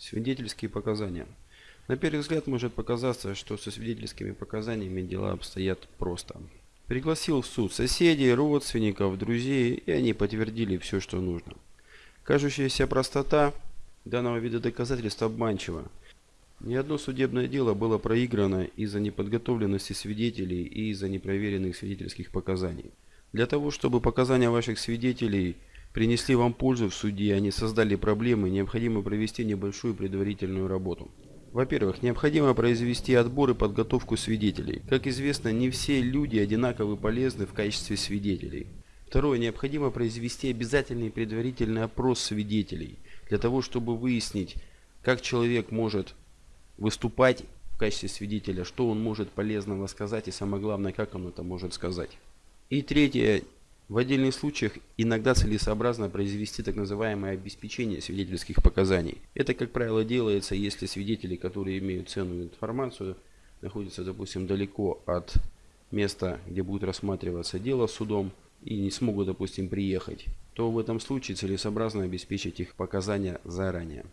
Свидетельские показания. На первый взгляд может показаться, что со свидетельскими показаниями дела обстоят просто. Пригласил в суд соседей, родственников, друзей, и они подтвердили все, что нужно. Кажущаяся простота данного вида доказательств обманчива. Ни одно судебное дело было проиграно из-за неподготовленности свидетелей и из-за непроверенных свидетельских показаний. Для того, чтобы показания ваших свидетелей – принесли вам пользу в суде, они создали проблемы, необходимо провести небольшую предварительную работу. Во-первых, необходимо произвести отбор и подготовку свидетелей. Как известно, не все люди одинаково полезны в качестве свидетелей. Второе, необходимо произвести обязательный предварительный опрос свидетелей, для того, чтобы выяснить, как человек может выступать в качестве свидетеля, что он может полезного сказать и самое главное, как он это может сказать. И третье, в отдельных случаях иногда целесообразно произвести так называемое обеспечение свидетельских показаний. Это, как правило, делается, если свидетели, которые имеют ценную информацию, находятся, допустим, далеко от места, где будет рассматриваться дело судом, и не смогут, допустим, приехать, то в этом случае целесообразно обеспечить их показания заранее.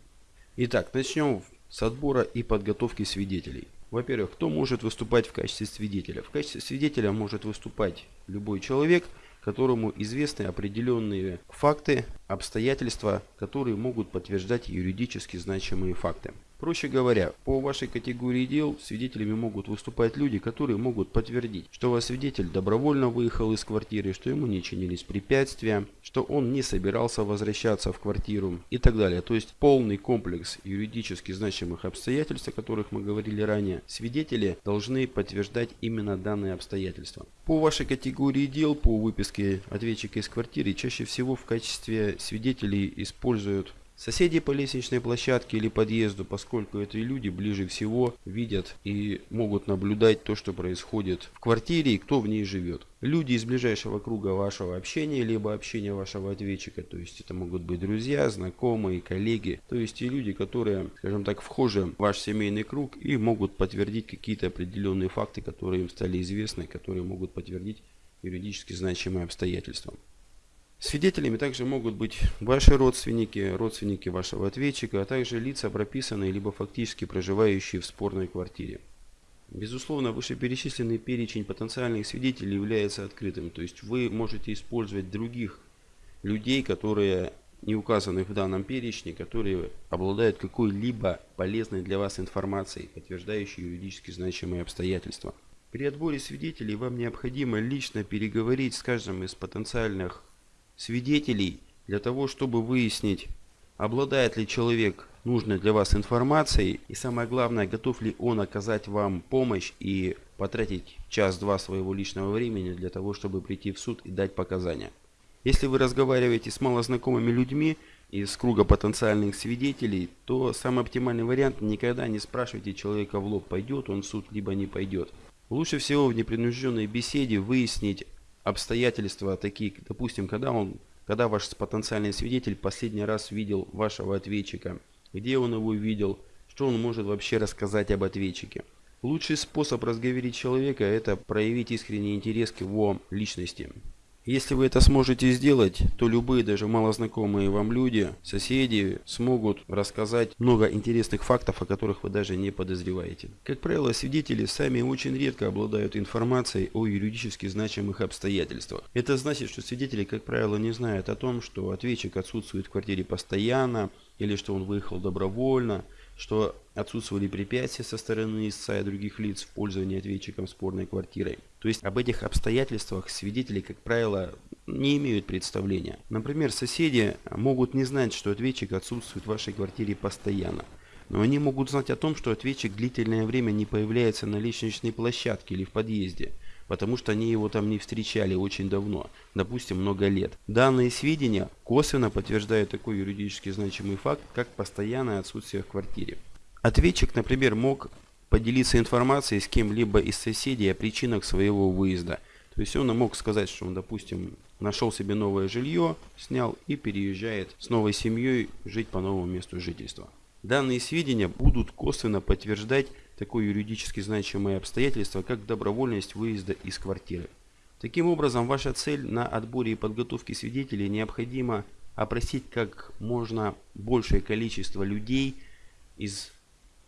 Итак, начнем с отбора и подготовки свидетелей. Во-первых, кто может выступать в качестве свидетеля? В качестве свидетеля может выступать любой человек – которому известны определенные факты, обстоятельства, которые могут подтверждать юридически значимые факты. Проще говоря, по вашей категории дел свидетелями могут выступать люди, которые могут подтвердить, что ваш свидетель добровольно выехал из квартиры, что ему не чинились препятствия, что он не собирался возвращаться в квартиру и так далее. То есть полный комплекс юридически значимых обстоятельств, о которых мы говорили ранее, свидетели должны подтверждать именно данные обстоятельства. По вашей категории дел, по выписке ответчика из квартиры, чаще всего в качестве свидетелей используют Соседи по лестничной площадке или подъезду, поскольку эти люди ближе всего видят и могут наблюдать то, что происходит в квартире и кто в ней живет. Люди из ближайшего круга вашего общения, либо общения вашего ответчика, то есть это могут быть друзья, знакомые, коллеги, то есть те люди, которые, скажем так, вхожи в ваш семейный круг и могут подтвердить какие-то определенные факты, которые им стали известны, которые могут подтвердить юридически значимые обстоятельства. Свидетелями также могут быть ваши родственники, родственники вашего ответчика, а также лица, прописанные либо фактически проживающие в спорной квартире. Безусловно, вышеперечисленный перечень потенциальных свидетелей является открытым, то есть вы можете использовать других людей, которые не указаны в данном перечне, которые обладают какой-либо полезной для вас информацией, подтверждающей юридически значимые обстоятельства. При отборе свидетелей вам необходимо лично переговорить с каждым из потенциальных свидетелей для того, чтобы выяснить, обладает ли человек нужной для вас информацией и самое главное, готов ли он оказать вам помощь и потратить час-два своего личного времени для того, чтобы прийти в суд и дать показания. Если вы разговариваете с малознакомыми людьми из круга потенциальных свидетелей, то самый оптимальный вариант никогда не спрашивайте человека в лоб, пойдет он в суд, либо не пойдет. Лучше всего в непринужденной беседе выяснить обстоятельства такие, допустим, когда он, когда ваш потенциальный свидетель последний раз видел вашего ответчика, где он его видел, что он может вообще рассказать об ответчике. Лучший способ разговорить человека – это проявить искренний интерес к его личности. Если вы это сможете сделать, то любые, даже малознакомые вам люди, соседи, смогут рассказать много интересных фактов, о которых вы даже не подозреваете. Как правило, свидетели сами очень редко обладают информацией о юридически значимых обстоятельствах. Это значит, что свидетели, как правило, не знают о том, что ответчик отсутствует в квартире постоянно, или что он выехал добровольно, что отсутствовали препятствия со стороны истца и других лиц в пользовании ответчиком спорной квартирой. То есть об этих обстоятельствах свидетели, как правило, не имеют представления. Например, соседи могут не знать, что ответчик отсутствует в вашей квартире постоянно. Но они могут знать о том, что ответчик длительное время не появляется на лестничной площадке или в подъезде, потому что они его там не встречали очень давно, допустим, много лет. Данные сведения косвенно подтверждают такой юридически значимый факт, как постоянное отсутствие в квартире. Ответчик, например, мог поделиться информацией с кем-либо из соседей о причинах своего выезда. То есть он мог сказать, что он, допустим, нашел себе новое жилье, снял и переезжает с новой семьей жить по новому месту жительства. Данные сведения будут косвенно подтверждать такое юридически значимое обстоятельство, как добровольность выезда из квартиры. Таким образом, ваша цель на отборе и подготовке свидетелей необходимо опросить как можно большее количество людей, из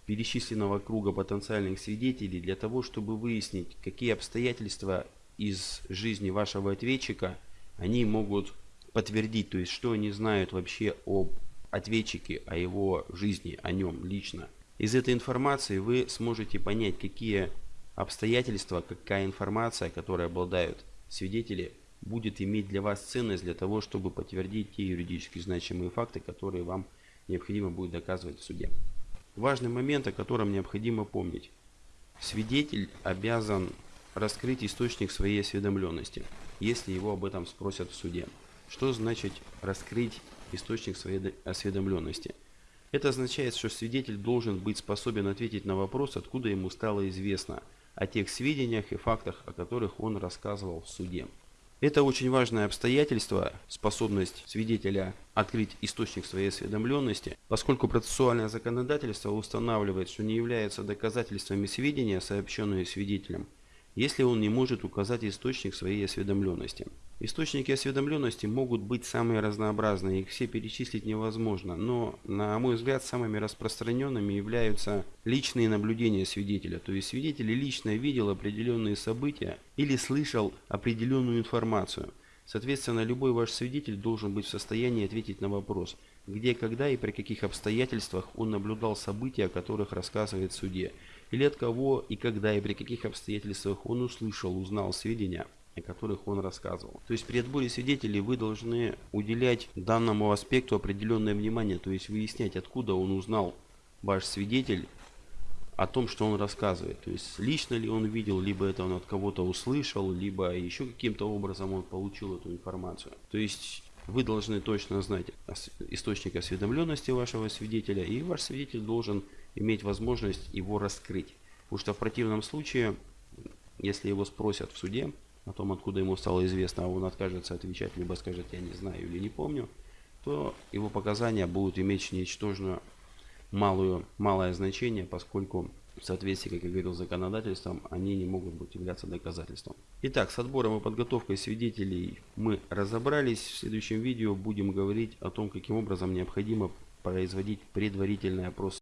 перечисленного круга потенциальных свидетелей для того, чтобы выяснить, какие обстоятельства из жизни вашего ответчика они могут подтвердить, то есть что они знают вообще об ответчике, о его жизни, о нем лично. Из этой информации вы сможете понять, какие обстоятельства, какая информация, которой обладают свидетели, будет иметь для вас ценность для того, чтобы подтвердить те юридически значимые факты, которые вам необходимо будет доказывать в суде. Важный момент, о котором необходимо помнить. Свидетель обязан раскрыть источник своей осведомленности, если его об этом спросят в суде. Что значит раскрыть источник своей осведомленности? Это означает, что свидетель должен быть способен ответить на вопрос, откуда ему стало известно о тех сведениях и фактах, о которых он рассказывал в суде. Это очень важное обстоятельство, способность свидетеля открыть источник своей осведомленности, поскольку процессуальное законодательство устанавливает, что не являются доказательствами сведения, сообщенные свидетелем, если он не может указать источник своей осведомленности. Источники осведомленности могут быть самые разнообразные, их все перечислить невозможно, но, на мой взгляд, самыми распространенными являются личные наблюдения свидетеля. То есть свидетель лично видел определенные события или слышал определенную информацию. Соответственно, любой ваш свидетель должен быть в состоянии ответить на вопрос, где, когда и при каких обстоятельствах он наблюдал события, о которых рассказывает в суде, или от кого и когда и при каких обстоятельствах он услышал, узнал сведения о которых он рассказывал. То есть при отборе свидетелей вы должны уделять данному аспекту определенное внимание, то есть выяснять, откуда он узнал ваш свидетель о том, что он рассказывает. То есть лично ли он видел, либо это он от кого-то услышал, либо еще каким-то образом он получил эту информацию. То есть вы должны точно знать источник осведомленности вашего свидетеля, и ваш свидетель должен иметь возможность его раскрыть. Потому что в противном случае, если его спросят в суде, о том, откуда ему стало известно, а он откажется отвечать, либо скажет «я не знаю» или «не помню», то его показания будут иметь ничтожно малую, малое значение, поскольку в соответствии, как я говорил, с законодательством, они не могут быть являться доказательством. Итак, с отбором и подготовкой свидетелей мы разобрались. В следующем видео будем говорить о том, каким образом необходимо производить предварительный опрос